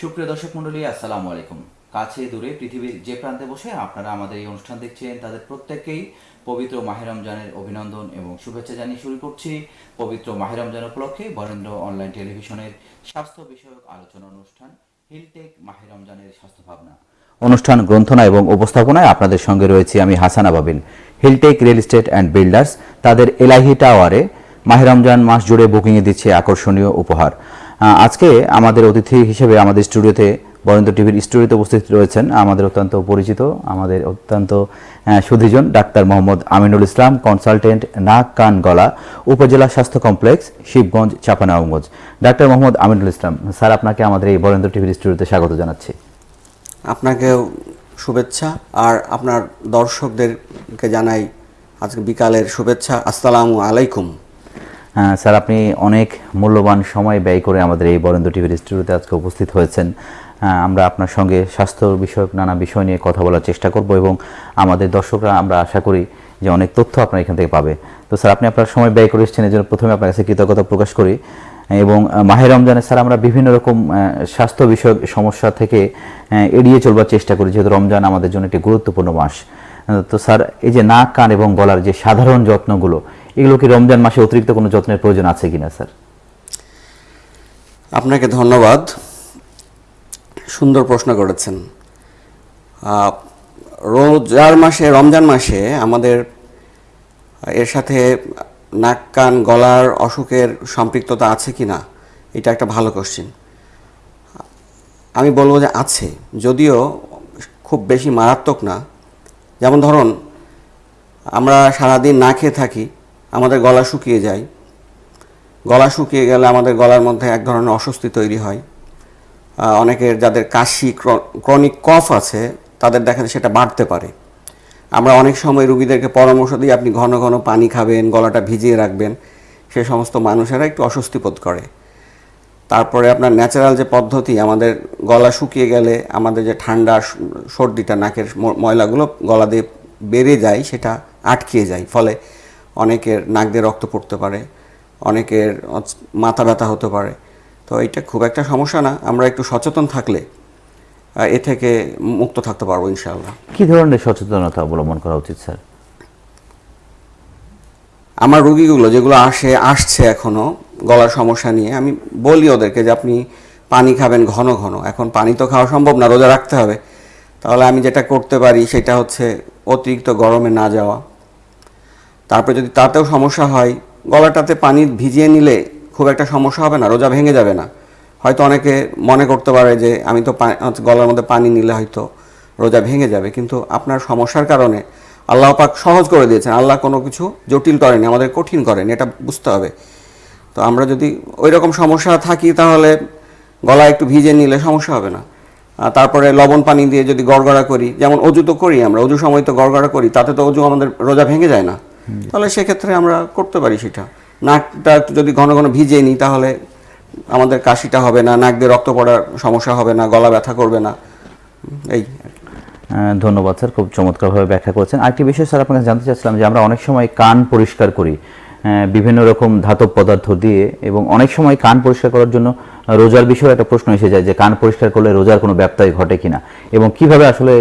সুপ্রিয় দর্শক মন্ডলী আসসালামু আলাইকুম। কাছে দূরে পৃথিবীর যে প্রান্তে বসে আপনারা আমাদের এই অনুষ্ঠান দেখছেন, তাদের প্রত্যেককেই পবিত্র মাহে রমজানের অভিনন্দন এবং শুভেচ্ছা জানিয়ে শুরু করছি পবিত্র মাহে রমজান উপলক্ষে বরেন্দ্র অনলাইন টেলিভিশনের স্বাস্থ্য বিষয়ক আলোচনা অনুষ্ঠান, হিলটেক মাহে রমজানের স্বাস্থ্য ভাবনা অনুষ্ঠান গ্রন্থনা এবং উপস্থাপনায় আপনাদের সঙ্গে রয়েছে আমি Hasan Ababil. Hiltech real estate and builders, তাদের এলাহি টাওয়ারে মাহে রমজান মাস জুড়ে বুকিংয়ে দিচ্ছে আকর্ষণীয় উপহার। আজকে আমাদের অতিথি হিসেবে আমাদের স্টুডিওতে বরেন্দ্র টিভির স্টুডিওতে উপস্থিত রয়েছেন আমাদের অত্যন্ত পরিচিত, আমাদের অত্যন্ত সুধীজন ডাক্তার মোহাম্মদ আমিনুল ইসলাম, কনসালটেন্ট নাক কান গলা, উপজেলা স্বাস্থ্য complex, Shibganj Chapainawabganj doctor Mohammad Aminul Islam, sir আপনাকে আমাদের এই বরেন্দ্র টিভির স্টুডিওতে স্বাগত জানাচ্ছি। আপনাকেও শুভেচ্ছা, আর আপনার দর্শকদেরকে জানাই আজকে বিকালের শুভেচ্ছা। আসসালামু আলাইকুম। স্যার আপনি অনেক মূল্যবান সময় ব্যয় করে আমাদের এই বরেন্দ্র টিভির স্টুডিওতে আজকে উপস্থিত হয়েছেন। আমরা আপনার সঙ্গে স্বাস্থ্য বিষয়ক নানা বিষয় নিয়ে কথা বলার চেষ্টা করব এবং আমাদের দর্শকরা আমরা আশা করি যে অনেক তথ্য আপনার এখান থেকে পাবে। তো স্যার আপনি আপনার সময় ব্যয় করে এসেছেন এই জন্য প্রথমে আপনার কাছে কৃতজ্ঞতা প্রকাশ করি। এবং আহ, মাহে রমজানে স্যার আমরা বিভিন্ন রকম স্বাস্থ্য বিষয়ক সমস্যা থেকে এড়িয়ে চলবার চেষ্টা করি যেহেতু রমজান আমাদের জন্য একটি গুরুত্বপূর্ণ মাস। তো স্যার এই যে নাক কান এবং গলার যে সাধারণ যত্নগুলো এগুলো কি রমজান মাসে অতিরিক্ত কোনো যত্নের প্রয়োজন আছে কিনা, স্যার? আপনাকে ধন্যবাদ। সুন্দর প্রশ্ন করেছেন। রোজার মাসে, রমজান মাসে আমাদের, এর সাথে নাক, কান, গলার অসুখের সম্পৃক্ততা আছে কি না এটা একটা ভালো কোশ্চিন আমি বলব যে আছে। যদিও খুব বেশি মারাত্মক না। যেমন ধরুন, আমরা সারাদিন না খেয়ে থাকি আমাদের গলা শুকিয়ে যায়। গলা শুকিয়ে গেলে আমাদের গলার মধ্যে এক ধরনের অস্বস্তি তৈরি হয়। অনেকের যাদের কাশি ক্রনিক কফ আছে, তাদের দেখা যায় সেটা বাড়তে পারে। আমরা অনেক সময় রুগীদেরকে পরামর্শ দিই, আপনি ঘন ঘন পানি খাবেন, গলাটা ভিজিয়ে রাখবেন। সে সমস্ত মানুষেরা একটু অস্বস্তি বোধ করে। তারপরে আপনার ন্যাচারাল যে পদ্ধতি, আমাদের গলা শুকিয়ে গেলে আমাদের যে ঠান্ডা সর্দিটা, নাকের ময়লাগুলো গলা দিয়ে বেড়ে যায়, সেটা আটকিয়ে যায়। ফলে অনেকের নাক দিয়ে রক্ত পড়তে পারে অনেকের মাথা ব্যথা হতে পারে। তো এটা খুব একটা সমস্যা না আমরা একটু সচেতন থাকলে এ থেকে মুক্ত থাকতে পারব ইনশাআল্লাহ। কি ধরনের সচেতনতা অবলম্বন করা উচিত স্যার? আমার রুগীগুলো যেগুলো আসে আসছে এখনও গলার সমস্যা নিয়ে আমি বলি ওদেরকে যে আপনি পানি খাবেন ঘন ঘন। এখন পানি তো খাওয়া সম্ভব না রোজা রাখতে হবে। তাহলে আমি যেটা করতে পারি সেটা হচ্ছে অতিরিক্ত গরমে না যাওয়া। তারপরে যদি তাতেও সমস্যা হয়, গলাটাতে পানি ভিজিয়ে নিলে খুব একটা সমস্যা হবে না, রোজা ভেঙে যাবে না। হয়তো অনেকে মনে করতে পারে যে, আমি তো গলার মধ্যে পানি নিলে হয়তো রোজা ভেঙে যাবে। কিন্তু আপনার সমস্যার কারণে আল্লাহ পাক সহজ করে দিয়েছেন। আল্লাহ কোনো কিছু জটিল করেনি, আমাদের কঠিন করেনি, এটা বুঝতে হবে। তো আমরা যদি ওই রকম সমস্যা থাকি, তাহলে গলা একটু ভিজে নিলে সমস্যা হবে না। তারপরে লবণ পানি দিয়ে যদি গড়গড়া করি, যেমন অজু তো করি আমরা, অজু সময় তো গড়গড়া করি, তাতে তো অজু আমাদের রোজা ভেঙে যায় না। তাহলে সেক্ষেত্রে আমরা করতে পারি সেটা। নাকটা যদি ঘন ঘন ভিজিয়ে নিই, তাহলে আমাদের কাশিটা হবে না, নাক দিয়ে রক্ত পড়ার সমস্যা হবে না, গলা ব্যথা করবে না। এই। ধন্যবাদ স্যার, খুব চমৎকারভাবে ব্যাখ্যা করেছেন। আরেকটি বিষয় স্যার, আপনাকে জানতে চাচ্ছিলাম যে আমরা অনেক সময় কান পরিষ্কার করি বিভিন্ন রকম ধাতব পদার্থ দিয়ে, এবং অনেক সময় কান পরিষ্কার করার জন্য রোজার বিষয়ে একটা প্রশ্ন এসে যায় যে কান পরিষ্কার করলে রোজার কোনো ব্যত্যয় ঘটে কিনা, এবং কীভাবে আসলে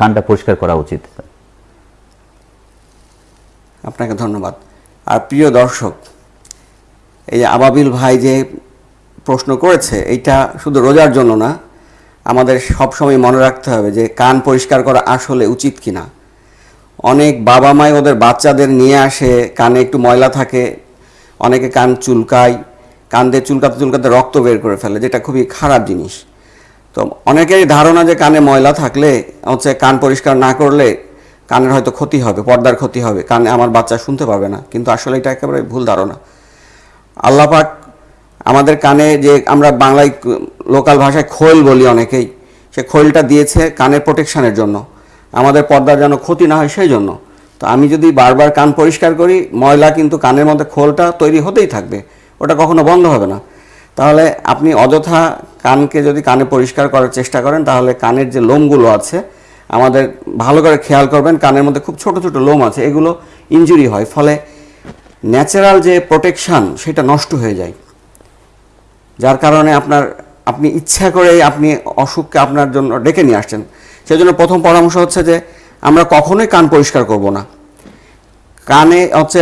কানটা পরিষ্কার করা উচিত? আপনাকে ধন্যবাদ। আর প্রিয় দর্শক, এই যে আবাবিল ভাই যে প্রশ্ন করেছে, এইটা শুধু রোজার জন্য না, আমাদের সবসময় মনে রাখতে হবে যে কান পরিষ্কার করা আসলে উচিত কিনা। অনেক বাবা মাই ওদের বাচ্চাদের নিয়ে আসে, কানে একটু ময়লা থাকে, অনেকে কান চুলকায়, কান দিয়ে চুলকাতে চুলকাতে রক্ত বের করে ফেলে, যেটা খুবই খারাপ জিনিস। তো অনেকেরই ধারণা যে কানে ময়লা থাকলে, হচ্ছে কান পরিষ্কার না করলে কানের হয়তো ক্ষতি হবে, পর্দার ক্ষতি হবে, কানে আমার বাচ্চা শুনতে পাবে না। কিন্তু আসলে এটা একেবারে ভুল ধারণা। আল্লাহ পাক আমাদের কানে যে আমরা বাংলায় লোকাল ভাষায় খোল বলি অনেকেই, সে খোলটা দিয়েছে কানের প্রোটেকশানের জন্য। আমাদের পর্দার যেন ক্ষতি না হয় সেই জন্য। তো আমি যদি বারবার কান পরিষ্কার করি, ময়লা কিন্তু কানের মধ্যে খোলটা তৈরি হতেই থাকবে, ওটা কখনো বন্ধ হবে না। তাহলে আপনি অযথা কানকে যদি কানে পরিষ্কার করার চেষ্টা করেন, তাহলে কানের যে লোমগুলো আছে আমাদের ভালো করে খেয়াল করবেন, কানের মধ্যে খুব ছোট ছোট লোম আছে, এগুলো ইনজুরি হয়, ফলে ন্যাচারাল যে প্রোটেকশন সেটা নষ্ট হয়ে যায়। যার কারণে আপনার, আপনি ইচ্ছা করে আপনি অসুখকে আপনার জন্য ডেকে নিয়ে আসছেন। সেজন্য প্রথম পরামর্শ হচ্ছে যে, আমরা কখনোই কান পরিষ্কার করব না। কানে হচ্ছে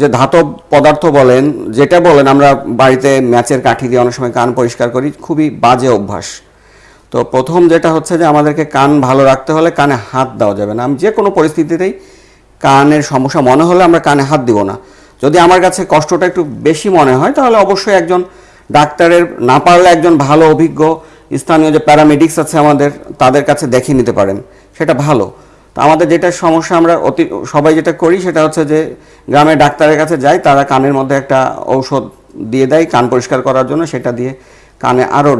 যে ধাতব পদার্থ বলেন, যেটা বলেন, আমরা বাড়িতে ম্যাচের কাঠি দিয়ে অনেক সময় কান পরিষ্কার করি, খুবই বাজে অভ্যাস। তো প্রথম যেটা হচ্ছে যে আমাদেরকে কান ভালো রাখতে হলে কানে হাত দেওয়া যাবে না। আমি যে কোনো পরিস্থিতিতেই কানের সমস্যা মনে হলে আমরা কানে হাত দিব না। যদি আমার কাছে কষ্টটা একটু বেশি মনে হয়, তাহলে অবশ্যই একজন ডাক্তারের না পারলে একজন ভালো, অভিজ্ঞ স্থানীয় যে প্যারামেডিক্স আছে আমাদের, তাদের কাছে দেখিয়ে নিতে পারেন। সেটা ভালো। তো আমাদের যেটা সমস্যা আমরা অতি, সবাই যেটা করি সেটা হচ্ছে যে গ্রামের ডাক্তারের কাছে যাই, তারা কানের মধ্যে একটা ঔষধ দিয়ে দেয় কান পরিষ্কার করার জন্য। সেটা দিয়ে কানে আরও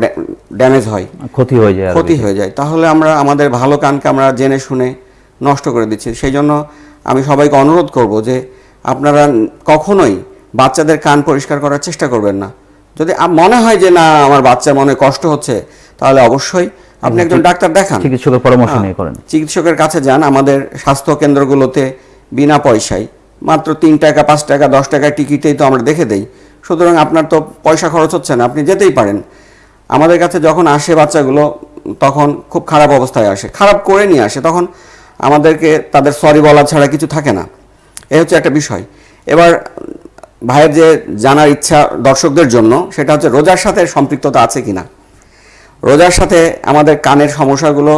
ড্যামেজ হয়। ক্ষতি হয়ে যায় ক্ষতি হয়ে যায়। তাহলে আমরা আমাদের ভালো কানকে আমরা জেনে শুনে নষ্ট করে দিচ্ছি। সেই জন্য আমি সবাইকে অনুরোধ করব যে আপনারা কখনোই বাচ্চাদের কান পরিষ্কার করার চেষ্টা করবেন না। যদি মনে হয় যে না আমার বাচ্চার মনে কষ্ট হচ্ছে তাহলে অবশ্যই আপনি একজন ডাক্তার দেখান। চিকিৎসকের পরামর্শ হ্যাঁ, নিয়ে করেন। চিকিৎসকের কাছে যান। আমাদের স্বাস্থ্য কেন্দ্রগুলোতে বিনা পয়সায় মাত্র তিন টাকা পাঁচ টাকা দশ টাকা টিকিটেই তো আমরা দেখে দেই। সুতরাং আপনার তো পয়সা খরচ হচ্ছে না আপনি যেতেই পারেন। আমাদের কাছে যখন আসে বাচ্চাগুলো, তখন খুব খারাপ অবস্থায় আসে। খারাপ করে নিয়ে আসে, তখন আমাদেরকে তাদের সরি বলা ছাড়া কিছু থাকে না। এ হচ্ছে একটা বিষয়। এবার ভাইয়ের যে জানার ইচ্ছা দর্শকদের জন্য, সেটা হচ্ছে রোজার সাথে সম্পৃক্ততা আছে কিনা? রোজার সাথে আমাদের কানের সমস্যাগুলো,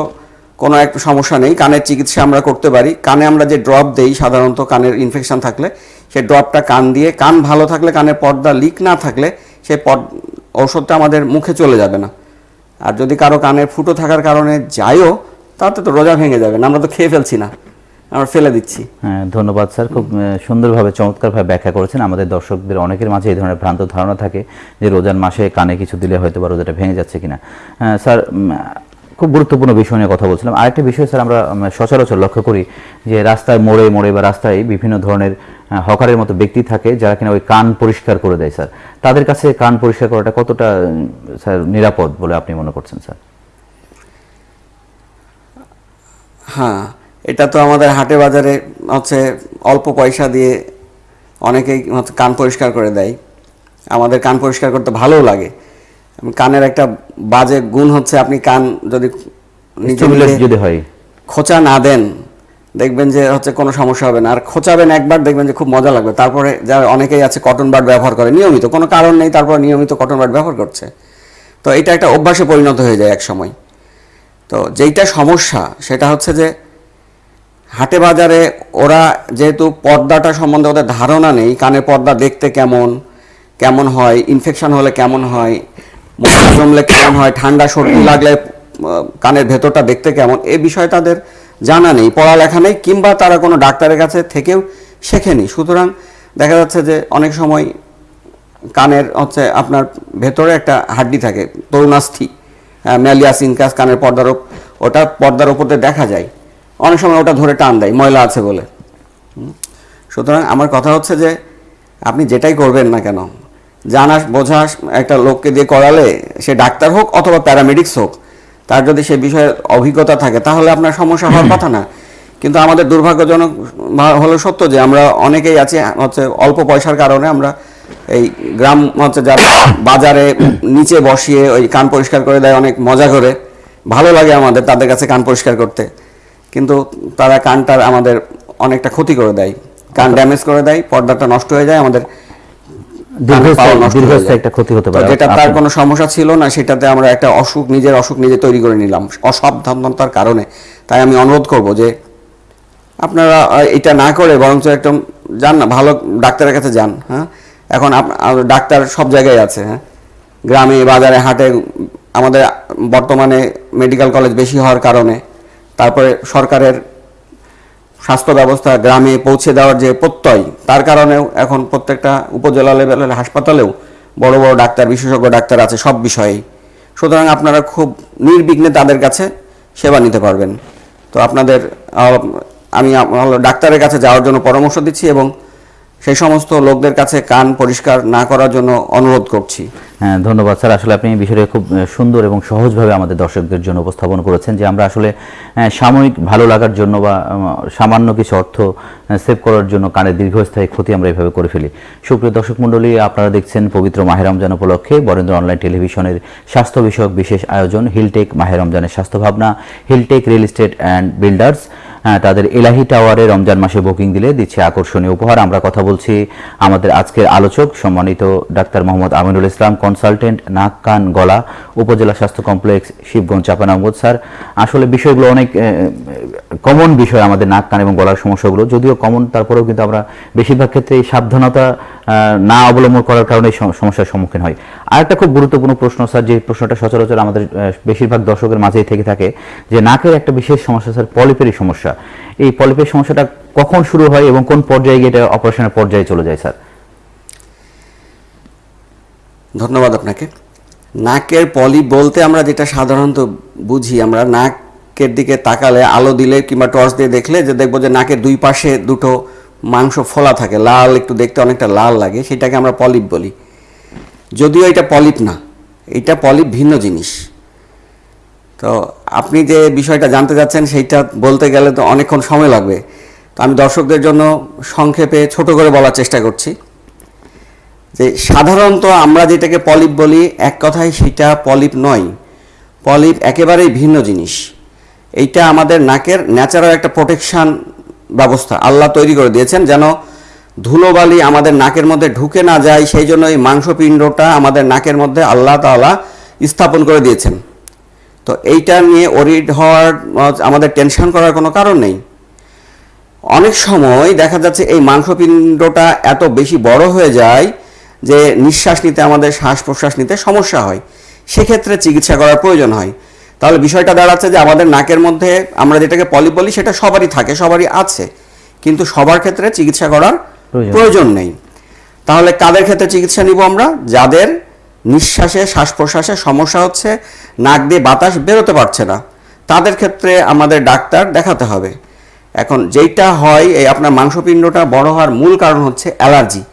কোনো একটা সমস্যা নেই। কানের চিকিৎসা আমরা করতে পারি। কানে আমরা যে ড্রপ দেই, সাধারণত কানের ইনফেকশান থাকলে সেই ড্রপটা কান দিয়ে, কান ভালো থাকলে কানের পর্দা লিক না থাকলে সেই ঔষধটা আমাদের মুখে চলে যাবে না। আর যদি কারও কানের ফুটো থাকার কারণে যায়ও, তাতে তো রোজা ভেঙে যাবে না, আমরা তো খেয়ে ফেলছি না, আমরা ফেলে দিচ্ছি। হ্যাঁ ধন্যবাদ স্যার, খুব সুন্দরভাবে, চমৎকারভাবে ব্যাখ্যা করেছেন। আমাদের দর্শকদের অনেকের মাঝে এই ধরনের ভ্রান্ত ধারণা থাকে যে রোজার মাসে কানে কিছু দিলে হয়তো বা রোজাটা ভেঙে যাচ্ছে কিনা। স্যার খুব গুরুত্বপূর্ণ বিষয় নিয়ে কথা বলছিলাম। আরেকটা বিষয় স্যার, আমরা সচরাচর লক্ষ্য করি যে রাস্তায় মোড়ে মোড়ে বা রাস্তায় বিভিন্ন ধরনের হকারের মতো ব্যক্তি থাকে যারা কিনা ওই কান পরিষ্কার করে দেয় স্যার। তাদের কাছে কান পরিষ্কার করাটা কতটা স্যার নিরাপদ বলে আপনি মনে করছেন স্যার? হ্যাঁ এটা তো আমাদের হাটে বাজারে হচ্ছে অল্প পয়সা দিয়ে অনেকেই হচ্ছে কান পরিষ্কার করে দেয়। আমাদের কান পরিষ্কার করতে ভালোও লাগে। কানের একটা বাজে গুণ হচ্ছে আপনি কান যদি নিজে যদি হয়। খোঁচা না দেন দেখবেন যে হচ্ছে কোনো সমস্যা হবে না। আর খোঁচাবেন একবার, দেখবেন যে খুব মজা লাগবে। তারপরে যারা অনেকেই আছে কটন বাড ব্যবহার করে, নিয়মিত। কোনো কারণ নেই, তারপর নিয়মিত কটন বাড ব্যবহার করছে। তো এটা একটা অভ্যাসে পরিণত হয়ে যায় এক সময় তো যেইটা সমস্যা, সেটা হচ্ছে যে হাটে বাজারে ওরা যেহেতু পর্দাটা সম্বন্ধে ওদের ধারণা নেই, কানের পর্দা দেখতে কেমন কেমন হয় ইনফেকশন হলে কেমন হয় জমলে কেমন হয়, ঠান্ডা সর্দি লাগলে কানের ভেতরটা দেখতে কেমন, এ বিষয়ে তাদের জানা নেই, পড়ালেখা নেই, কিংবা তারা কোনো ডাক্তারের কাছে থেকেও শেখেনি। সুতরাং দেখা যাচ্ছে যে অনেক সময় কানের হচ্ছে আপনার ভেতরে একটা হাড্ডি থাকে, তরুণাস্থি ম্যালিয়াস ইনকাস কানের পর্দার ওটা পর্দার দিয়ে দেখা যায়। অনেক সময় ওটা ধরে টান দেয়, ময়লা আছে বলে। সুতরাং আমার কথা হচ্ছে যে আপনি যেটাই করবেন না কেন, জানা, বোঝা একটা লোককে দিয়ে করালে সে ডাক্তার হোক অথবা প্যারামেডিক্স হোক তার যদি সে বিষয়ে অভিজ্ঞতা থাকে তাহলে আপনার সমস্যা হওয়ার কথা না। কিন্তু আমাদের দুর্ভাগ্যজনক হলো সত্য যে আমরা অনেকেই আছি হচ্ছে অল্প পয়সার কারণে আমরা এই গ্রাম হচ্ছে যারা বাজারে নিচে বসিয়ে ওই কান পরিষ্কার করে দেয় অনেক মজা করে। ভালো লাগে আমাদের তাদের কাছে কান পরিষ্কার করতে। কিন্তু তারা কানটার আমাদের অনেকটা ক্ষতি করে দেয়। কান ড্যামেজ করে দেয় পর্দাটা নষ্ট হয়ে যায় আমাদের একটা ক্ষতি হতে পারে। যেটা তার কোনো সমস্যা ছিল না সেটাতে আমরা একটা অসুখ নিজের অসুখ নিজে তৈরি করে নিলাম অসাবধানতার কারণে। তাই আমি অনুরোধ করব যে আপনারা এটা না করে বরঞ্চ একদম যান না ভালো ডাক্তারের কাছে যান হ্যাঁ? এখন ডাক্তার সব জায়গায় আছে হ্যাঁ? গ্রামে বাজারে হাটে আমাদের বর্তমানে মেডিকেল কলেজ বেশি হওয়ার কারণে তারপরে সরকারের স্বাস্থ্য ব্যবস্থা গ্রামে পৌঁছে দেওয়ার যে প্রত্যয়, তার কারণেও এখন প্রত্যেকটা উপজেলা লেভেলের হাসপাতালেও বড় বড় ডাক্তার, বিশেষজ্ঞ ডাক্তার আছে সব বিষয়েই। সুতরাং আপনারা খুব নির্বিঘ্নে তাদের কাছে সেবা নিতে পারবেন। তো আপনাদের আমি ডাক্তারের কাছে যাওয়ার জন্য পরামর্শ দিচ্ছি এবং সেই সমস্ত লোকদের কাছে কান পরিষ্কার না করার জন্য অনুরোধ করছি। হ্যাঁ, ধন্যবাদ। স্যার আসলে আপনি বিষয়টা খুব সুন্দর এবং সহজভাবে আমাদের দর্শকদের জন্য উপস্থাপন করেছেন যে আমরা আসলে সাময়িক ভালো লাগার জন্য বা সামান্য কিছু অর্থ সেভ করার জন্য কানের দীর্ঘস্থায়ী ক্ষতি আমরা এভাবে করে ফেলি। সুপ্রিয় দর্শক মণ্ডলী আপনারা দেখছেন পবিত্র মাহের রমজান উপলক্ষে বরেন্দ্র অনলাইন টেলিভিশনের স্বাস্থ্য বিষয়ক বিশেষ আয়োজন হিলটেক মাহের রমজানের স্বাস্থ্য ভাবনা Hiltech real estate and builders. তাদের এলাহি টাওয়ারে রমজান মাসে বুকিং দিলে দিচ্ছে আকর্ষণীয় উপহার। আমরা কথা বলছি আমাদের আজকের আলোচক সম্মানিত ডাক্তার মোহাম্মদ আমিনুল ইসলাম, কনসালটেন্ট নাক কান গলা উপজেলা স্বাস্থ্য কমপ্লেক্স, শিবগঞ্জ চাপানামগঞ্জ স্যার, আসলে বিষয়গুলো অনেক কমন বিষয় আমাদের নাক, কান এবং গলার সমস্যাগুলো। যদিও কমন, তারপরেও কিন্তু আমরা বেশিরভাগ ক্ষেত্রে সাবধানতা না অবলম্বন করার কারণে সমস্যার সম্মুখীন হয়। আর একটা খুব গুরুত্বপূর্ণ প্রশ্ন, স্যার, যে প্রশ্নটা সচরাচর আমাদের বেশিরভাগ দর্শকের মাঝেই থেকে থাকে যে নাকের একটা বিশেষ সমস্যা, স্যার পলিপেরই সমস্যা। এই পলিপের সমস্যাটা কখন শুরু হয় এবং কোন পর্যায়ে গিয়ে এটা অপারেশনের পর্যায়ে চলে যায়, স্যার? ধন্যবাদ আপনাকে। নাকের পলি বলতে আমরা যেটা সাধারণত বুঝি, আমরা নাকের দিকে তাকালে আলো দিলে কিংবা টর্চ দিয়ে দেখলে যে দেখব যে নাকের দুই পাশে দুটো মাংস ফোলা থাকে, লাল, একটু দেখতে অনেকটা লাল লাগে, সেটাকে আমরা পলিপ বলি। যদিও এটা পলিপ না, এটা পলিপ ভিন্ন জিনিস। তো আপনি যে বিষয়টা জানতে যাচ্ছেন, সেইটা বলতে গেলে তো অনেকক্ষণ সময় লাগবে। তো আমি দর্শকদের জন্য সংক্ষেপে ছোট করে বলার চেষ্টা করছি যে সাধারণত আমরা যেটাকে পলিপ বলি, এক কথায় সেটা পলিপ নয়। পলিপ একেবারেই ভিন্ন জিনিস। এইটা আমাদের নাকের ন্যাচারাল একটা প্রোটেকশন ব্যবস্থা আল্লাহ তৈরি করে দিয়েছেন যেন ধুলোবালি আমাদের নাকের মধ্যে ঢুকে না যায়, সেই জন্য এই মাংসপিণ্ডটা আমাদের নাকের মধ্যে আল্লাহ তাআলা স্থাপন করে দিয়েছেন। তো এইটা নিয়ে ওরিড হওয়ার, আমাদের টেনশন করার কোনো কারণ নেই। অনেক সময় দেখা যাচ্ছে এই মাংসপিণ্ডটা এত বেশি বড় হয়ে যায় যে নিঃশ্বাস নিতে, আমাদের শ্বাস প্রশ্বাস নিতে সমস্যা হয়। সেক্ষেত্রে চিকিৎসা করার প্রয়োজন হয়। তাহলে বিষয়টা দাঁড়াচ্ছে যে আমাদের নাকের মধ্যে আমরা যেটাকে পলি বলি সেটা সবারই থাকে, সবারই আছে। কিন্তু সবার ক্ষেত্রে চিকিৎসা করার প্রয়োজন। নেই। তাহলে কাদের ক্ষেত্রে চিকিৎসা নিব আমরা? যাদের নিঃশ্বাসে শ্বাস প্রশ্বাসে সমস্যা হচ্ছে, নাক দিয়ে বাতাস বেরোতে পারছে না, তাদের ক্ষেত্রে আমাদের ডাক্তার দেখাতে হবে। এখন যেইটা হয়, এই আপনার মাংসপিণ্ডটা বড় হওয়ার মূল কারণ হচ্ছে অ্যালার্জি।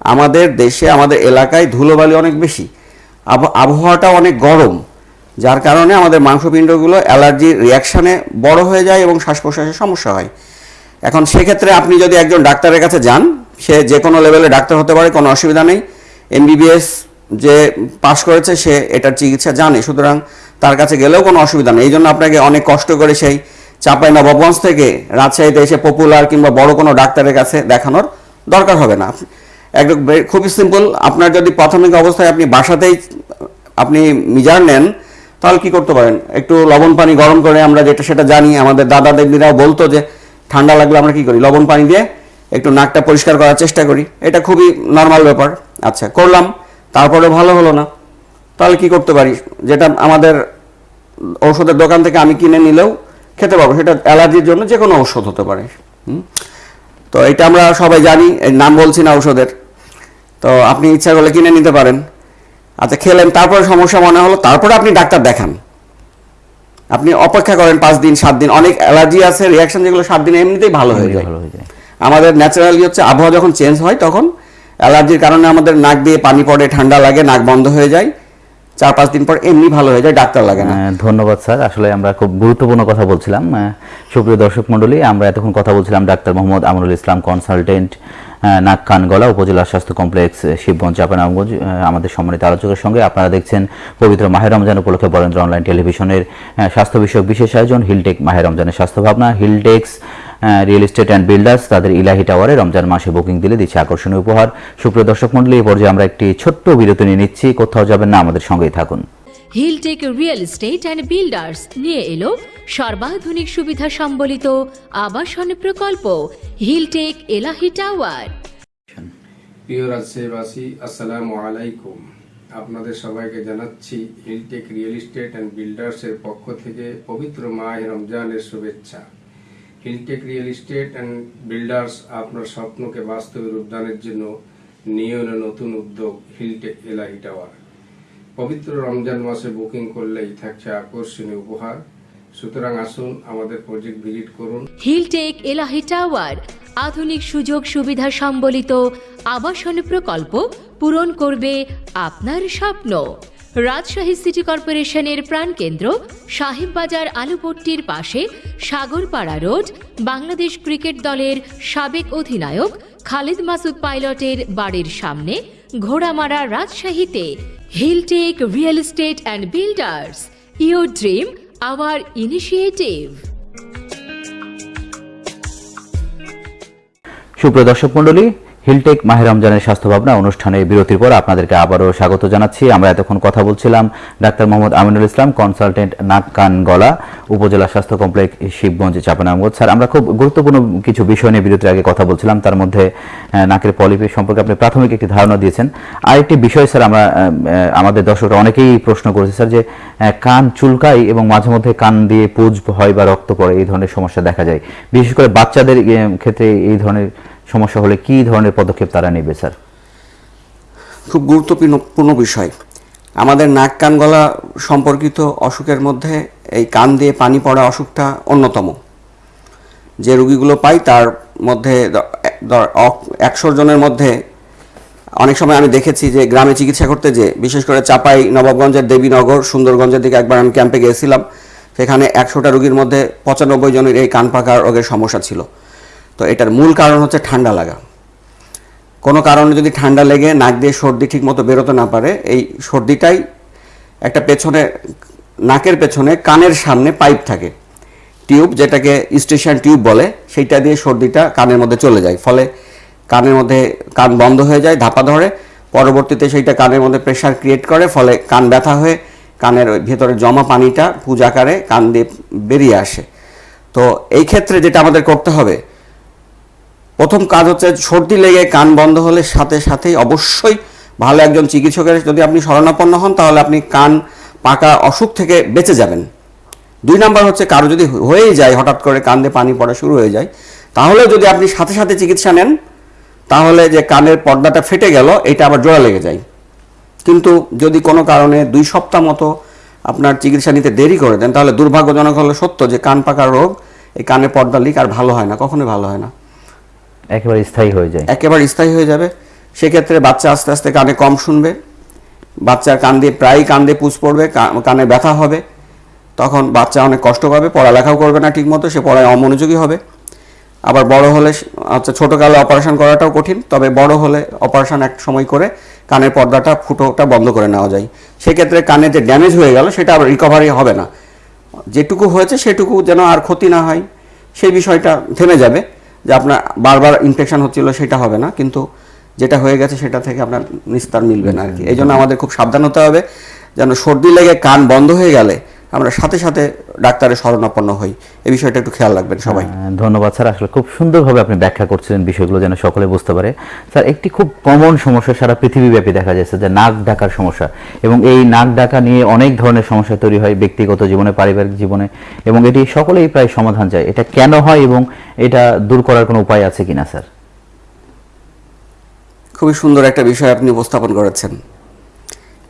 আমাদের দেশে, আমাদের এলাকায় ধুলোবালি অনেক বেশি। আব- আবহাওয়াটা অনেক গরম, যার কারণে আমাদের মাংসপিণ্ডগুলো অ্যালার্জির রিয়াকশানে বড় হয়ে যায় এবং শ্বাস প্রশ্বাসের সমস্যা হয়। এখন সেক্ষেত্রে আপনি যদি একজন ডাক্তারের কাছে যান, সে যে কোনো লেভেলে ডাক্তার হতে পারে, কোনো অসুবিধা নেই। এমবিবিএস যে পাশ করেছে, সে এটার চিকিৎসা জানে, সুতরাং তার কাছে গেলেও কোনো অসুবিধা নেই। এই জন্য আপনাকে অনেক কষ্ট করে সেই চাপাই নবাবগঞ্জ থেকে রাজশাহীতে এসে পপুলার কিংবা বড় কোনো ডাক্তারের কাছে দেখানোর দরকার হবে না। একদম খুবই সিম্পল আপনার যদি প্রাথমিক অবস্থায় আপনি বাসাতেই, আপনি মিজার নেন, তাহলে কি করতে পারেন? একটু লবণ পানি গরম করে আমরা যেটা সেটা জানি, আমাদের দাদা দেবীরাও বলতো যে ঠান্ডা লাগলে আমরা কি করি? লবণ পানি দিয়ে একটু নাকটা পরিষ্কার করার চেষ্টা করি। এটা খুবই নর্মাল ব্যাপার। আচ্ছা করলাম। তারপরে ভালো হলো না। তাহলে কি করতে পারি? যেটা আমাদের ঔষধের দোকান থেকে আমি কিনে নিলেও খেতে পারব সেটা অ্যালার্জির জন্য যে কোনো ঔষধ হতে পারে? তো এটা আমরা সবাই জানি নাম বলছি না ঔষধের। তো আপনি ইচ্ছা করলে কিনে নিতে পারেন। আচ্ছা খেলেন। তারপরে সমস্যা মনে হলো। তারপরে আপনি ডাক্তার দেখান। আপনি অপেক্ষা করেন পাঁচ দিন সাত দিন। অনেক অ্যালার্জি আছে রিয়াকশন যেগুলো সাত দিন এমনিতেই ভালো হয়ে যায়। ভালো হয়ে যায়। আমাদের ন্যাচারালি হচ্ছে আবহাওয়া যখন চেঞ্জ হয় তখন অ্যালার্জির কারণে আমাদের নাক দিয়ে পানি পড়ে ঠান্ডা লাগে নাক বন্ধ হয়ে যায়। চার পাঁচ দিন পর এমনি ভালো হয়ে যায়, ডাক্তার লাগে না। ধন্যবাদ স্যার। আসলে আমরা খুব গুরুত্বপূর্ণ কথা বলছিলাম। সুপ্রিয় দর্শক মণ্ডলী, আমরা এতক্ষণ কথা বলছিলাম ডাক্তার মোহাম্মদ আমরুল ইসলাম, কনসালটেন্ট নাক কান গলা উপজেলা স্বাস্থ্য কমপ্লেক্স শিবগঞ্জ চাপানামগঞ্জ আমাদের সম্মানিত আলোচকের সঙ্গে। আপনারা দেখছেন পবিত্র মাহের রমজান উপলক্ষে বরেন্দ্র অনলাইন টেলিভিশনের স্বাস্থ্য বিষয়ক বিশেষ আয়োজন, হিলটেক মাহের রমজানের স্বাস্থ্য ভাবনা, Hiltex real estate and builders তাদের ইলাহি টাওয়ারে রমজান মাসে বুকিং দিলে দিচ্ছে আকর্ষণীয় উপহার। সুপ্রিয় দর্শক মণ্ডলী এই পর্যায়ে আমরা একটি ছোট্ট বিরতি নিয়ে নিচ্ছি। কোথাও যাবেন না আমাদের সঙ্গেই থাকুন। Hiltech real estate and builders নিয়ে এলো সর্বাধুনিক সুবিধা সম্বলিত আবাসন প্রকল্প হিলটেক এলাহি টাওয়ার প্রিয় রাজশাহীবাসী আসসালামু আলাইকুম। আপনাদের সবাইকে জানাচ্ছি হিলটেক রিয়েল এস্টেট অ্যান্ড বিল্ডার্সের পক্ষ থেকে পবিত্র মাহ রমজানের শুভেচ্ছা। Hiltech real estate and builders আপনার স্বপ্নকে বাস্তবে রূপদানের জন্য নিয়ে এলো নতুন উদ্যোগ হিলটেক এলাহি টাওয়ার পবিত্র রমজান মাসে বুকিং করলেই থাকছে আকর্ষণীয় উপহার। সুতরাং আসুন আমাদের প্রজেক্ট ভিজিট করুন। হিলটেক এলাহি টাওয়ার আধুনিক সুযোগ সুবিধা সম্বলিত আবাসন প্রকল্প পূরণ করবে আপনার স্বপ্ন। রাজশাহী সিটি কর্পোরেশনের প্রাণকেন্দ্র সাহেববাজার আলুপট্টির পাশে সাগরপাড়া রোড, বাংলাদেশ ক্রিকেট দলের সাবেক অধিনায়ক খালিদ মাসুদ পাইলটের বাড়ির সামনে ঘোড়ামারা রাজশাহীতে Hiltech real estate and builders your dream, our initiative. সুপ্রিয় দর্শক মণ্ডলী হিলটেক মাহের রমজানের স্বাস্থ্য ভাবনা অনুষ্ঠানে বিরতির পর আপনাদেরকে আবারও স্বাগত জানাচ্ছি। আমরা এতক্ষণ কথা বলছিলাম ডাক্তার মোহাম্মদ আমিনুল ইসলাম, কনসালটেন্ট নাক কান গলা উপজেলা স্বাস্থ্য কমপ্লেক্স শিবগঞ্জ চাপানামগঞ্জ স্যার, আমরা খুব গুরুত্বপূর্ণ কিছু বিষয় নিয়ে বিরতির আগে কথা বলছিলাম। তার মধ্যে নাকের পলিপি সম্পর্কে আপনি প্রাথমিক একটি ধারণা দিয়েছেন। আরেকটি বিষয়, স্যার, আমরা আমাদের দর্শকরা অনেকেই প্রশ্ন করেছে, স্যার, যে কান চুলকাই এবং মাঝে মধ্যে কান দিয়ে পুজ হয় বা রক্ত পড়ে, এই ধরনের সমস্যা দেখা যায়। বিশেষ করে বাচ্চাদের ক্ষেত্রে এই ধরনের সমস্যা হলে কি ধরনের পদক্ষেপ তারা নেবে, স্যার? খুব গুরুত্বপূর্ণ বিষয়। আমাদের নাক কান গলা সম্পর্কিত অসুখের মধ্যে এই কান দিয়ে পানি পড়া অসুখটা অন্যতম। যে রুগীগুলো পাই তার মধ্যে একশো জনের মধ্যে অনেক সময় আমি দেখেছি যে গ্রামে চিকিৎসা করতে যে, বিশেষ করে চাপাই, নবাবগঞ্জের দেবীনগর, সুন্দরগঞ্জের দিকে একবার আমি ক্যাম্পে গিয়েছিলাম, সেখানে একশোটা রুগীর মধ্যে পঁচানব্বই জনের এই কান পাকা রোগের সমস্যা ছিল। তো এটার মূল কারণ হচ্ছে ঠান্ডা লাগা। কোনো কারণে যদি ঠান্ডা লেগে নাক দিয়ে সর্দি ঠিক মতো বেরোতে না পারে, এই সর্দিটাই একটা পেছনে, নাকের পেছনে কানের সামনে পাইপ থাকে। টিউব যেটাকে স্টেশন টিউব বলে, সেইটা দিয়ে সর্দিটা কানের মধ্যে চলে যায়। ফলে কানের মধ্যে কান বন্ধ হয়ে যায়, ধাপা ধরে। পরবর্তীতে সেইটা কানের মধ্যে প্রেশার ক্রিয়েট করে, ফলে কান ব্যথা হয়ে কানের ভেতরে জমা পানিটা পূজাকারে কান দিয়ে বেরিয়ে আসে। তো এই ক্ষেত্রে যেটা আমাদের করতে হবে প্রথম কাজ হচ্ছে সর্দি লেগে কান বন্ধ হলে সাথে সাথেই অবশ্যই ভালো একজন চিকিৎসকের যদি আপনি শরণাপন্ন হন, তাহলে আপনি কান পাকা অসুখ থেকে বেঁচে যাবেন। দুই নাম্বার হচ্ছে কারও যদি হয়েই যায়, হঠাৎ করে কান দিয়ে পানি পড়া শুরু হয়ে যায়, তাহলে যদি আপনি সাথে সাথে চিকিৎসা নেন, তাহলে যে কানের পর্দাটা ফেটে গেল, এটা আবার জোড়া লেগে যায়। কিন্তু যদি কোনো কারণে দুই সপ্তাহ মতো আপনার চিকিৎসা নিতে দেরি করে দেন, তাহলে দুর্ভাগ্যজনক হলো সত্য যে কান পাকার রোগ, এই কানের পর্দা লিক আর ভালো হয় না, কখনোই ভালো হয় না। একেবারে স্থায়ী হয়ে যায়। একেবারে স্থায়ী হয়ে যাবে। সেক্ষেত্রে বাচ্চা আস্তে আস্তে কানে কম শুনবে। বাচ্চার কান দিয়ে, প্রায়ই কান দিয়ে পুষ পড়বে কানে ব্যথা হবে। তখন বাচ্চা অনেক কষ্ট পাবে, পড়ালেখাও করবে না ঠিকমতো, সে পড়ায় অমনোযোগী হবে। আবার বড় হলে আচ্ছা ছোটোকালে অপারেশন করাটাও কঠিন, তবে বড় হলে অপারেশন এক সময় করে কানের পর্দাটা, ফুটোটা বন্ধ করে নেওয়া যায়। সেক্ষেত্রে কানে যে ড্যামেজ হয়ে গেল, সেটা আবার রিকভারি হবে না। যেটুকু হয়েছে, সেটুকু যেন আর ক্ষতি না হয়, সেই বিষয়টা থেমে যাবে। যে আপনার বারবার ইনফেকশন হচ্ছিল সেটা হবে না কিন্তু যেটা হয়ে গেছে সেটা থেকে আপনার নিস্তার মিলবে না আর কি। এই জন্য আমাদের খুব সাবধান হতে হবে যেন সর্দি লেগে কান বন্ধ হয়ে গেলে আমরা সাথে সাথে ডাক্তারের শরণাপন্ন হই। এই বিষয়টা একটু খেয়াল রাখবেন সবাই। ধন্যবাদ স্যার। আসলে খুব সুন্দরভাবে আপনি ব্যাখ্যা করছিলেন বিষয়গুলো যেন সকলে বুঝতে পারে। স্যার একটি খুব কমন সমস্যা সারা পৃথিবীব্যাপী দেখা যাচ্ছে যে নাক ডাকার সমস্যা। এবং এই নাক ডাকা নিয়ে অনেক ধরনের সমস্যা তৈরি হয় ব্যক্তিগত জীবনে পারিবারিক জীবনে। এবং এটি সকলেই প্রায় সমাধান চায়। এটা কেন হয় এবং এটা দূর করার কোনো উপায় আছে কিনা স্যার? খুবই সুন্দর একটা বিষয় আপনি উপস্থাপন করেছেন।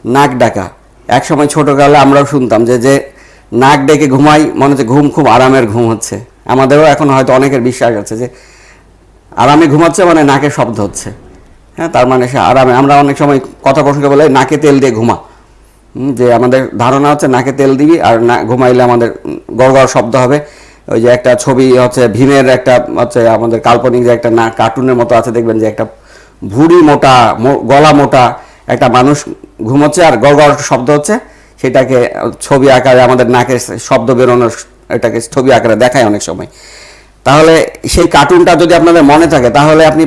নাক ডাকা। এক সময় ছোটকালে আমরাও শুনতাম যে যে নাক ডেকে ঘুমাই, মনে হচ্ছে ঘুম খুব আরামের ঘুম হচ্ছে। আমাদেরও এখন হয়তো অনেকের বিশ্বাস আছে যে, আরামে ঘুমাচ্ছে মানে নাকে শব্দ হচ্ছে। হ্যাঁ তার মানে সে আরামে, আমরা অনেক সময় কথা প্রসঙ্গে বলে নাকে তেল দিয়ে ঘুমা। যে আমাদের ধারণা হচ্ছে নাকে তেল দিবি আর না, ঘুমাইলে আমাদের গড় শব্দ হবে। ওই যে একটা ছবি হচ্ছে ভীমের একটা, হচ্ছে আমাদের কাল্পনিক যে একটা না কার্টুনের মতো আছে, দেখবেন যে একটা ভুড়ি মোটা গলা মোটা একটা মানুষ ঘুমোচ্ছে আর গড় গড় শব্দ হচ্ছে সেটাকে ছবি আকারে আমাদের নাকে শব্দ বেরোনোর এটাকে ছবি আকারে দেখায় অনেক সময়। তাহলে সেই কার্টুনটা যদি আপনাদের মনে থাকে তাহলে আপনি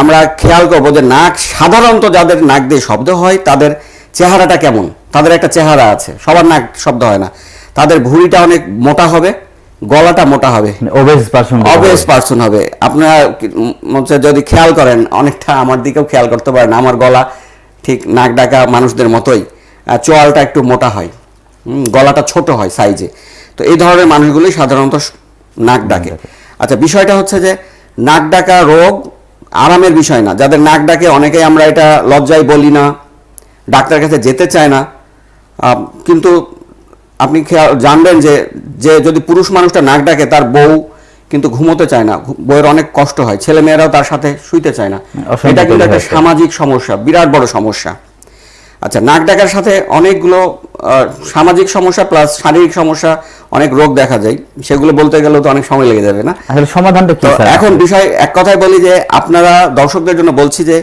আমরা খেয়াল করব যে নাক সাধারণত যাদের নাক দিয়ে শব্দ হয় তাদের চেহারাটা কেমন? তাদের একটা চেহারা আছে সবার নাক শব্দ হয় না। তাদের ভুঁড়িটা অনেক মোটা হবে গলাটা মোটা হবে। ওবেজ পার্সন অবভিয়াস পার্সন হবে। আপনারা হচ্ছে যদি খেয়াল করেন অনেকটা আমার দিকেও খেয়াল করতে পারেন আমার গলা ঠিক নাক ডাকা মানুষদের মতোই চোয়ালটা একটু মোটা হয় গলাটা ছোট হয় সাইজে তো এই ধরনের মানুষগুলোই সাধারণত নাক ডাকে। আচ্ছা বিষয়টা হচ্ছে যে নাক ডাকা রোগ আরামের বিষয় না। যাদের নাক ডাকে অনেকেই আমরা এটা লজ্জায় বলি না ডাক্তারের কাছে যেতে চায় না। কিন্তু আপনি খেয়াল জানবেন যে যে যদি পুরুষ মানুষটা নাক ডাকে তার বউ কিন্তু ঘুমোতে চায় না। বইয়ের অনেক কষ্ট হয়। ছেলে মেয়েরাও তার সাথে শুইতে চায় না। এটা কিন্তু একটা সামাজিক সমস্যা বিরাট বড় সমস্যা। আচ্ছা নাক ডাকার সাথে অনেকগুলো সামাজিক সমস্যা প্লাস শারীরিক সমস্যা অনেক রোগ দেখা যায়। সেগুলো বলতে গেলেও তো অনেক সময় লেগে যাবে না? আসলে সমাধানটা কি তো স্যার? এখন বিষয় এক কথায় বলি যে আপনারা দর্শকদের জন্য বলছি যে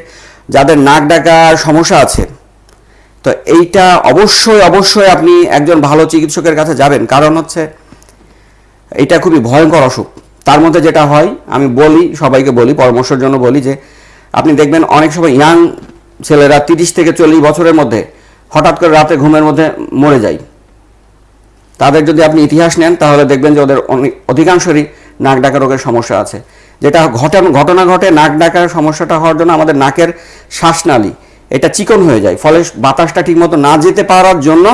যাদের নাক ডাকার সমস্যা আছে তো এইটা অবশ্যই অবশ্যই আপনি একজন ভালো চিকিৎসকের কাছে যাবেন। কারণ হচ্ছে এটা খুবই ভয়ঙ্কর অসুখ। তার মধ্যে যেটা হয়, আমি বলি, সবাইকে বলি, পরামর্শের জন্য বলি যে, আপনি দেখবেন অনেক সময় ইয়াং ছেলেরা তিরিশ থেকে চল্লিশ বছরের মধ্যে হঠাৎ করে রাতে ঘুমের মধ্যে মরে যায়। তাদের যদি আপনি ইতিহাস নেন, তাহলে দেখবেন যে ওদের অনেক অধিকাংশেরই নাক ডাকা রোগের সমস্যা আছে। যেটা ঘটনা ঘটনা ঘটে, নাক ডাকার সমস্যাটা হওয়ার জন্য আমাদের নাকের শ্বাসনালী, এটা চিকন হয়ে যায়। ফলে বাতাসটা ঠিকমতো না যেতে পারার জন্য,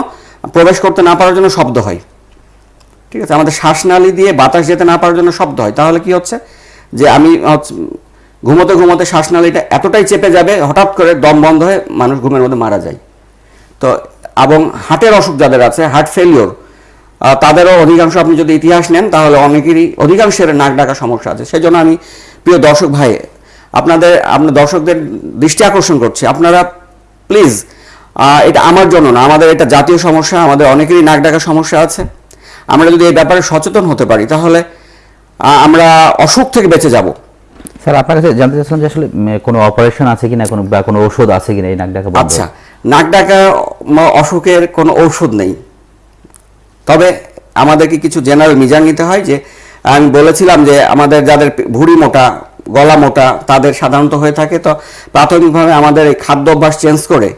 প্রবেশ করতে না পারার জন্য শব্দ হয়। ঠিক আছে? আমাদের শ্বাসনালী দিয়ে বাতাস যেতে না পারার জন্য শব্দ হয়। তাহলে কি হচ্ছে? যে আমি ঘুমোতে ঘুমোতে শ্বাসনালীটা এতটাই চেপে যাবে, হঠাৎ করে দম বন্ধ হয়ে মানুষ ঘুমের মধ্যে মারা যায়। তো, এবং হার্টের অসুখ যাদের আছে, হার্ট ফেলিওর তাদেরও অধিকাংশ আপনি যদি ইতিহাস নেন, তাহলে অনেকেরই, অধিকাংশের নাক ডাকা সমস্যা আছে। সেই জন্য আমি, প্রিয় দর্শক ভাই, আপনাদের, আপনার দর্শকদের দৃষ্টি আকর্ষণ করছি। আপনারা প্লিজ এটা আমার জন্য না, আমাদের এটা জাতীয় সমস্যা, আমাদের অনেকেরই নাক ডাকা সমস্যা আছে। আমরা যদি এই ব্যাপারে সচেতন হতে পারি তাহলে আমরা অসুখ থেকে বেঁচে যাব। স্যার আপনার কাছে জানতে চাচ্ছিলাম যে আসলে কোনো অপারেশন আছে কিনা কোনো বা কোনো ওষুধ আছে কিনা এই নাক ডাকা আচ্ছা নাক ডাকা অসুখের কোনো ঔষধ নেই। তবে আমাদেরকে কিছু জেনারেল মিজান নিতে হয় যে আমি বলেছিলাম যে আমাদের যাদের ভুঁড়ি মোটা গলা মোটা তাদের সাধারণত হয়ে থাকে। তো প্রাথমিকভাবে আমাদের এই খাদ্য অভ্যাস চেঞ্জ করে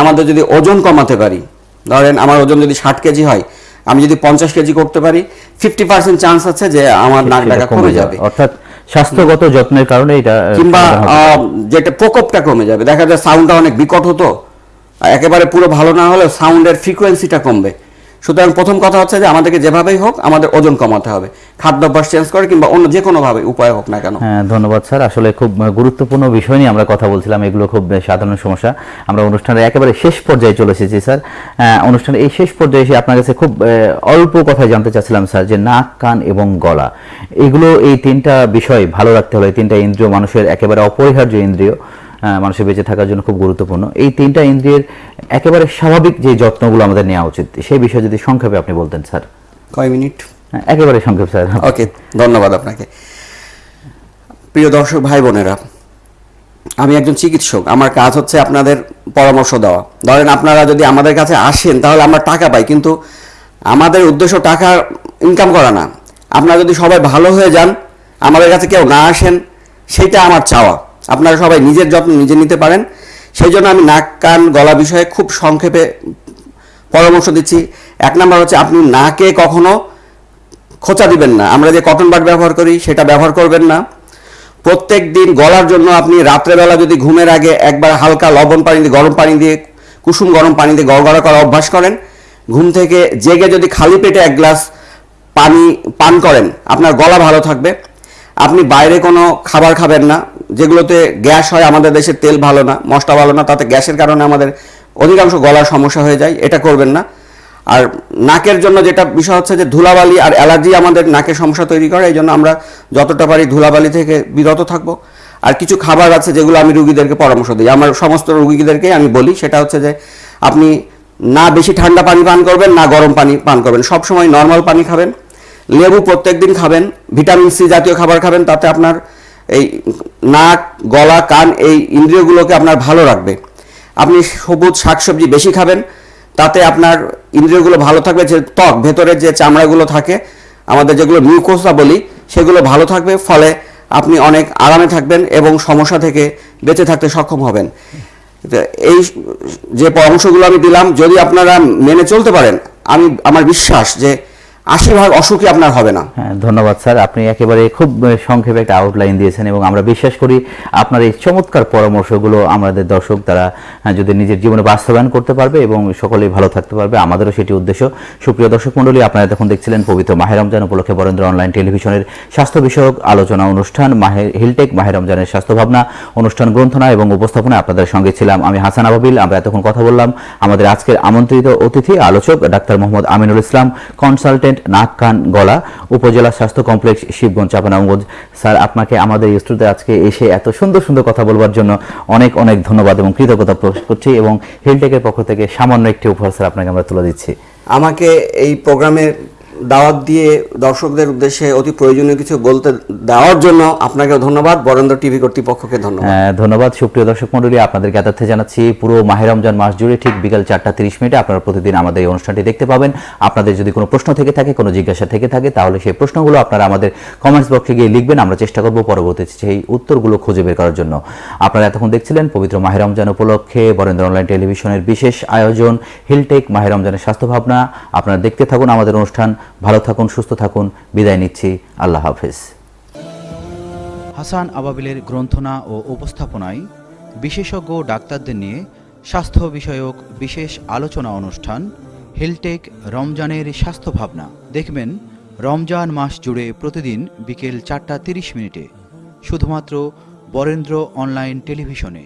আমাদের যদি ওজন কমাতে পারি ধরেন আমার ওজন যদি ষাট কেজি হয় আমি যদি পঞ্চাশ কেজি করতে পারি ফিফটি পার্সেন্ট চান্স আছে যে আমার নাক ডাকা কমে যাবে। অর্থাৎ স্বাস্থ্যগত যত্নের কারণে এটা কিংবা যেটা প্রকোপটা কমে যাবে। দেখা যায় সাউন্ডটা অনেক বিকট হতো। একেবারে পুরো ভালো না হলেও সাউন্ডের ফ্রিকোয়েন্সিটা কমবে। সুতরাং প্রথম কথা হচ্ছে যে আমাদেরকে যেভাবেই হোক আমাদের ওজন কমাতে হবে। খাদ্যাভ্যাস চেঞ্জ করে কিংবা অন্য যে কোনোভাবে উপায় হোক না কেন। হ্যাঁ ধন্যবাদ স্যার। আসলে খুব গুরুত্বপূর্ণ বিষয় নিয়ে আমরা কথা বলছিলাম। এগুলো খুব সাধারণ সমস্যা। আমরা অনুষ্ঠানের একেবারে শেষ পর্যায়ে চলে এসেছি স্যার। অনুষ্ঠানের এই শেষ পর্যায়ে এসে আপনার কাছে খুব অল্প কথা জানতে চাচ্ছিলাম স্যার যে নাক, কান এবং গলা। এগুলো এই তিনটা বিষয় ভালো রাখতে হলে তিনটা ইন্দ্রিয় মানুষের একেবারে অপরিহার্য ইন্দ্রিয়। মানুষের বেঁচে থাকার জন্য খুব গুরুত্বপূর্ণ। এই তিনটা ইন্দ্রিয়ের একেবারে স্বাভাবিক যে যত্নগুলো আমাদের নেওয়া উচিত সেই বিষয়ে যদি সংক্ষেপে আপনি বলতেন স্যার। কয় মিনিট? হ্যাঁ, একেবারে সংক্ষেপ স্যার। ওকে ধন্যবাদ আপনাকে। প্রিয় দর্শক ভাই বোনেরা আমি একজন চিকিৎসক। আমার কাজ হচ্ছে আপনাদের পরামর্শ দেওয়া। ধরেন আপনারা যদি আমাদের কাছে আসেন তাহলে আমরা টাকা পাই কিন্তু আমাদের উদ্দেশ্য টাকা ইনকাম করা না। আপনারা যদি সবাই ভালো হয়ে যান আমাদের কাছে কেউ না আসেন সেটা আমার চাওয়া। আপনারা সবাই নিজের যত্ন নিজে নিতে পারেন। সেই জন্য আমি নাক, কান, গলা বিষয়ে খুব সংক্ষেপে পরামর্শ দিচ্ছি। এক নাম্বার হচ্ছে আপনি নাকে কখনো খোঁচা দিবেন না। আমরা যে কটন বাড ব্যবহার করি, সেটা ব্যবহার করবেন না। প্রত্যেক দিন গলার জন্য আপনি রাত্রেবেলা যদি ঘুমের আগে একবার হালকা লবণ পানি দিয়ে, গরম পানি দিয়ে, কুসুম গরম পানি দিয়ে গড়গড়া করা অভ্যাস করেন। ঘুম থেকে জেগে যদি খালি পেটে এক গ্লাস পানি পান করেন, আপনার গলা ভালো থাকবে। আপনি বাইরে কোনো খাবার খাবেন না। যেগুলোতে গ্যাস হয়, আমাদের দেশের তেল ভালো না, মশলা ভালো না, তাতে গ্যাসের কারণে আমাদের অধিকাংশ গলার সমস্যা হয়ে যায়, এটা করবেন না। আর নাকের জন্য যেটা বিষয় হচ্ছে যে ধুলাবালি আর অ্যালার্জি আমাদের নাকের সমস্যা তৈরি করে, এই জন্য আমরা যতটা পারি ধুলাবালি থেকে বিরত থাকব। আর কিছু খাবার আছে যেগুলো আমি রুগীদেরকে পরামর্শ দিই। আমার সমস্ত রুগীদেরকে আমি বলি, সেটা হচ্ছে যে আপনি না বেশি ঠান্ডা পানি পান করবেন, না গরম পানি পান করবেন। সব সময় নর্মাল পানি খাবেন, লেবু প্রত্যেকদিন খাবেন, ভিটামিন সি জাতীয় খাবার খাবেন, তাতে আপনার এই নাক, গলা, কান এই ইন্দ্রিয়গুলোকে আপনার ভালো রাখবে। আপনি সবুজ শাকসবজি বেশি খাবেন, তাতে আপনার ইন্দ্রিয়গুলো ভালো থাকবে, যে ত্বক ভেতরের যে চামড়াগুলো থাকে, আমাদের যেগুলো মিউকোসা বলি, সেগুলো ভালো থাকবে, ফলে আপনি অনেক আরামে থাকবেন এবং সমস্যা থেকে বেঁচে থাকতে সক্ষম হবেন। এই যে পরামর্শগুলো আমি দিলাম, যদি আপনারা মেনে চলতে পারেন, আমি, আমার বিশ্বাস যে আশি ভাগ অসুখী আপনার হবে না। হ্যাঁ ধন্যবাদ স্যার। আপনি একেবারে খুব সংক্ষেপে একটা আউটলাইন দিয়েছেন এবং আমরা বিশ্বাস করি আপনার এই চমৎকার পরামর্শগুলো আমাদের দর্শক তারা যদি নিজের জীবনে বাস্তবায়ন করতে পারবে এবং সকলেই ভালো থাকতে পারবে, আমাদেরও সেটি উদ্দেশ্য। সুপ্রিয় দর্শক মণ্ডলী, আপনারা তখন দেখছিলেন পবিত্র মাহের রমজান উপলক্ষে বরেন্দ্র অনলাইন টেলিভিশনের স্বাস্থ্য বিষয়ক আলোচনা অনুষ্ঠান, মাহে, হিলটেক মাহের রমজানের স্বাস্থ্য ভাবনা অনুষ্ঠান গ্রন্থনা এবং উপস্থাপনা আপনাদের সঙ্গে ছিলাম আমি হাসান আবাবিল। আমরা এতক্ষণ কথা বললাম আমাদের আজকের আমন্ত্রিত অতিথি, আলোচক ডাক্তার মোহাম্মদ আমিনুল ইসলাম কনসালটেন্ট নাক কান গলা উপজেলা স্বাস্থ্য কমপ্লেক্স শিবগঞ্জ চাপানাঙ্গজ স্যার, আপনাকে আমাদের স্টুডিওতে আজকে এসে এত সুন্দর সুন্দর কথা বলবার জন্য অনেক অনেক ধন্যবাদ এবং কৃতজ্ঞতা প্রকাশ করছি এবং হেলটেকের পক্ষ থেকে সামান্য একটি উপহার, স্যার, আপনাকে আমরা তুলে দিচ্ছি। আমাকে এই প্রোগ্রামে দাওয়াত দিয়ে দর্শকদের উদ্দেশ্যে অতি প্রয়োজনীয় কিছু বলতে দেওয়ার জন্য আপনাকে ধন্যবাদ। বরেন্দ্র টিভি কর্তৃপক্ষকে ধন্যবাদ। হ্যাঁ, ধন্যবাদ। সুপ্রিয় দর্শক মন্ডলী আপনাদেরকে এতথ্যে জানাচ্ছি পুরো মাহের রমজান মাস জুড়ে ঠিক বিকাল চারটা তিরিশ মিনিটে আপনারা প্রতিদিন আমাদের এই অনুষ্ঠানটি দেখতে পাবেন। আপনাদের যদি কোনো প্রশ্ন থেকে থাকে কোনো জিজ্ঞাসা থেকে থাকে তাহলে সেই প্রশ্নগুলো আপনারা আমাদের কমেন্টস বক্সে গিয়ে লিখবেন। আমরা চেষ্টা করব পরবর্তীতে সেই উত্তরগুলো খুঁজে বের করার জন্য। আপনারা এতক্ষণ দেখছিলেন পবিত্র মাহের রমজান উপলক্ষে বরেন্দ্র অনলাইন টেলিভিশনের বিশেষ আয়োজন হিলটেক মাহের রমজানের স্বাস্থ্য ভাবনা। আপনারা দেখতে থাকুন আমাদের অনুষ্ঠান ভালো থাকুন, সুস্থ থাকুন। বিদায় নিচ্ছি। আল্লাহ হাফেজ। হাসান আবাবিলের গ্রন্থনা ও উপস্থাপনায় বিশেষজ্ঞ ডাক্তারদের নিয়ে স্বাস্থ্য বিষয়ক বিশেষ আলোচনা অনুষ্ঠান, হেলটেক রমজানের স্বাস্থ্য ভাবনা। দেখবেন, রমজান মাস জুড়ে প্রতিদিন বিকেল চারটা তিরিশ মিনিটে, শুধুমাত্র বরেন্দ্র অনলাইন টেলিভিশনে।